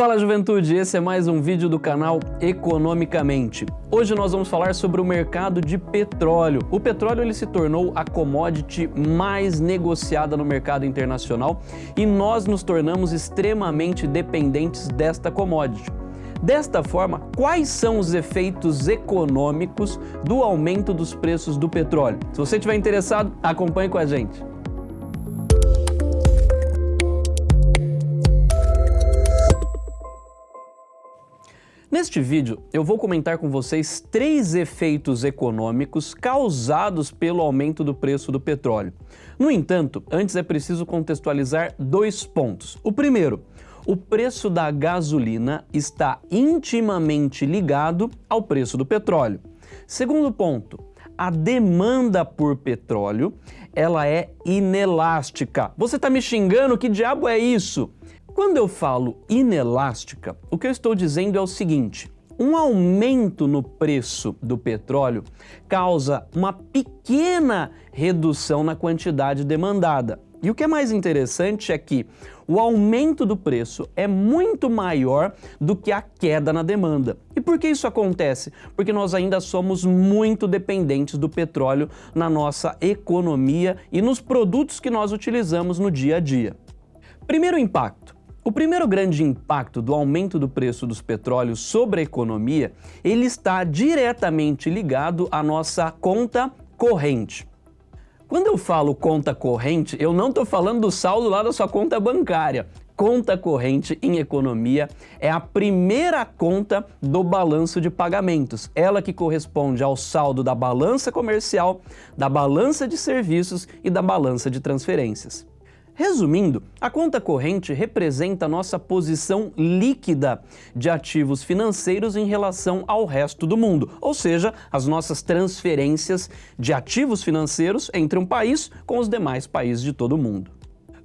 Fala juventude, esse é mais um vídeo do canal Economicamente. Hoje nós vamos falar sobre o mercado de petróleo. O petróleo ele se tornou a commodity mais negociada no mercado internacional e nós nos tornamos extremamente dependentes desta commodity. Desta forma, quais são os efeitos econômicos do aumento dos preços do petróleo? Se você estiver interessado, acompanhe com a gente. Neste vídeo, eu vou comentar com vocês três efeitos econômicos causados pelo aumento do preço do petróleo. No entanto, antes é preciso contextualizar dois pontos. O primeiro, o preço da gasolina está intimamente ligado ao preço do petróleo. Segundo ponto, a demanda por petróleo ela é inelástica. Você está me xingando? Que diabo é isso? Quando eu falo inelástica, o que eu estou dizendo é o seguinte, um aumento no preço do petróleo causa uma pequena redução na quantidade demandada. E o que é mais interessante é que o aumento do preço é muito maior do que a queda na demanda. E por que isso acontece? Porque nós ainda somos muito dependentes do petróleo na nossa economia e nos produtos que nós utilizamos no dia a dia. Primeiro impacto, o primeiro grande impacto do aumento do preço dos petróleos sobre a economia, ele está diretamente ligado à nossa conta corrente. Quando eu falo conta corrente, eu não estou falando do saldo lá da sua conta bancária. Conta corrente em economia é a primeira conta do balanço de pagamentos, ela que corresponde ao saldo da balança comercial, da balança de serviços e da balança de transferências. Resumindo, a conta corrente representa a nossa posição líquida de ativos financeiros em relação ao resto do mundo, ou seja, as nossas transferências de ativos financeiros entre um país com os demais países de todo o mundo.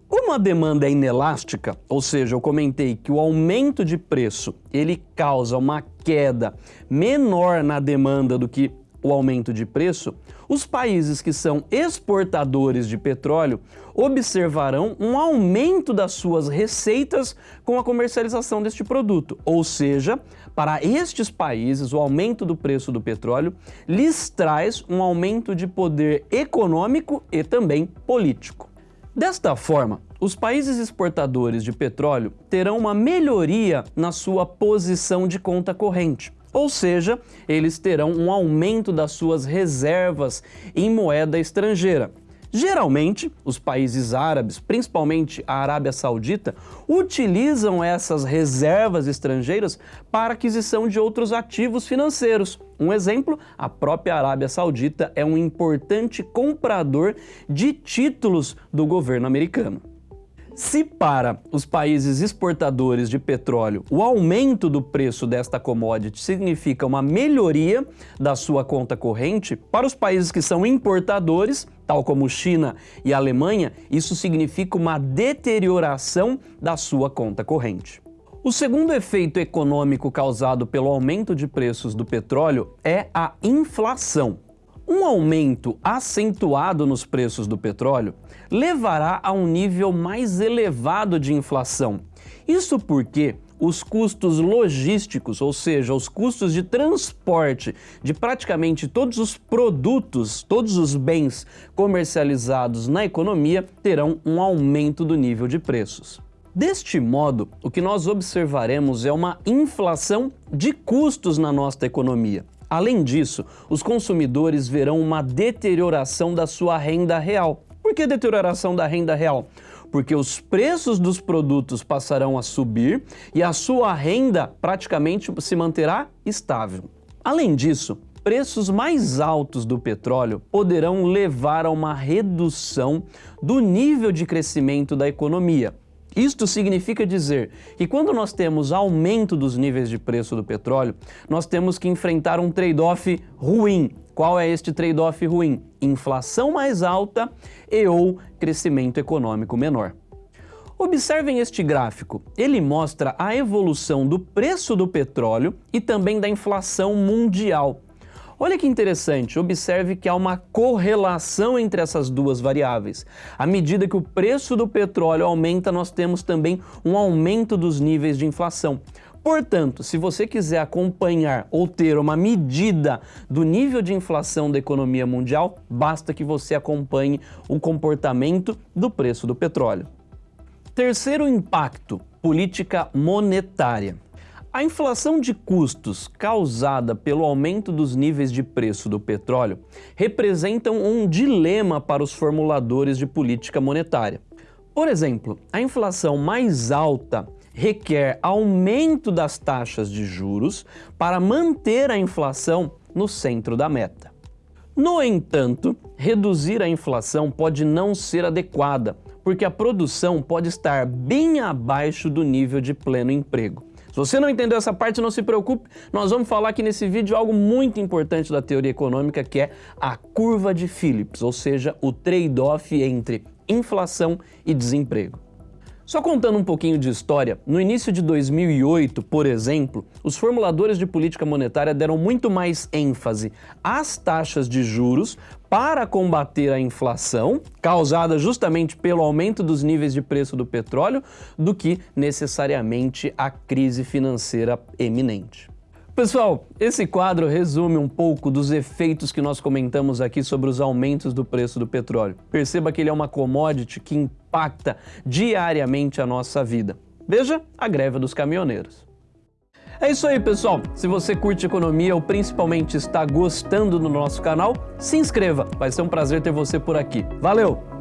Como a demanda é inelástica, ou seja, eu comentei que o aumento de preço ele causa uma queda menor na demanda do que o aumento de preço, os países que são exportadores de petróleo observarão um aumento das suas receitas com a comercialização deste produto. Ou seja, para estes países, o aumento do preço do petróleo lhes traz um aumento de poder econômico e também político. Desta forma, os países exportadores de petróleo terão uma melhoria na sua posição de conta corrente ou seja, eles terão um aumento das suas reservas em moeda estrangeira. Geralmente, os países árabes, principalmente a Arábia Saudita, utilizam essas reservas estrangeiras para aquisição de outros ativos financeiros. Um exemplo, a própria Arábia Saudita é um importante comprador de títulos do governo americano. Se para os países exportadores de petróleo o aumento do preço desta commodity significa uma melhoria da sua conta corrente, para os países que são importadores, tal como China e Alemanha, isso significa uma deterioração da sua conta corrente. O segundo efeito econômico causado pelo aumento de preços do petróleo é a inflação. Um aumento acentuado nos preços do petróleo levará a um nível mais elevado de inflação. Isso porque os custos logísticos, ou seja, os custos de transporte de praticamente todos os produtos, todos os bens comercializados na economia terão um aumento do nível de preços. Deste modo, o que nós observaremos é uma inflação de custos na nossa economia. Além disso, os consumidores verão uma deterioração da sua renda real. Por que deterioração da renda real? Porque os preços dos produtos passarão a subir e a sua renda praticamente se manterá estável. Além disso, preços mais altos do petróleo poderão levar a uma redução do nível de crescimento da economia, isto significa dizer que quando nós temos aumento dos níveis de preço do petróleo, nós temos que enfrentar um trade-off ruim. Qual é este trade-off ruim? Inflação mais alta e ou crescimento econômico menor. Observem este gráfico, ele mostra a evolução do preço do petróleo e também da inflação mundial. Olha que interessante, observe que há uma correlação entre essas duas variáveis. À medida que o preço do petróleo aumenta, nós temos também um aumento dos níveis de inflação. Portanto, se você quiser acompanhar ou ter uma medida do nível de inflação da economia mundial, basta que você acompanhe o comportamento do preço do petróleo. Terceiro impacto, política monetária. A inflação de custos causada pelo aumento dos níveis de preço do petróleo representam um dilema para os formuladores de política monetária. Por exemplo, a inflação mais alta requer aumento das taxas de juros para manter a inflação no centro da meta. No entanto, reduzir a inflação pode não ser adequada, porque a produção pode estar bem abaixo do nível de pleno emprego. Se você não entendeu essa parte, não se preocupe, nós vamos falar aqui nesse vídeo algo muito importante da teoria econômica, que é a curva de Phillips, ou seja, o trade-off entre inflação e desemprego. Só contando um pouquinho de história, no início de 2008, por exemplo, os formuladores de política monetária deram muito mais ênfase às taxas de juros para combater a inflação, causada justamente pelo aumento dos níveis de preço do petróleo, do que necessariamente a crise financeira eminente. Pessoal, esse quadro resume um pouco dos efeitos que nós comentamos aqui sobre os aumentos do preço do petróleo. Perceba que ele é uma commodity que impacta diariamente a nossa vida. Veja a greve dos caminhoneiros. É isso aí, pessoal. Se você curte economia ou principalmente está gostando do nosso canal, se inscreva. Vai ser um prazer ter você por aqui. Valeu!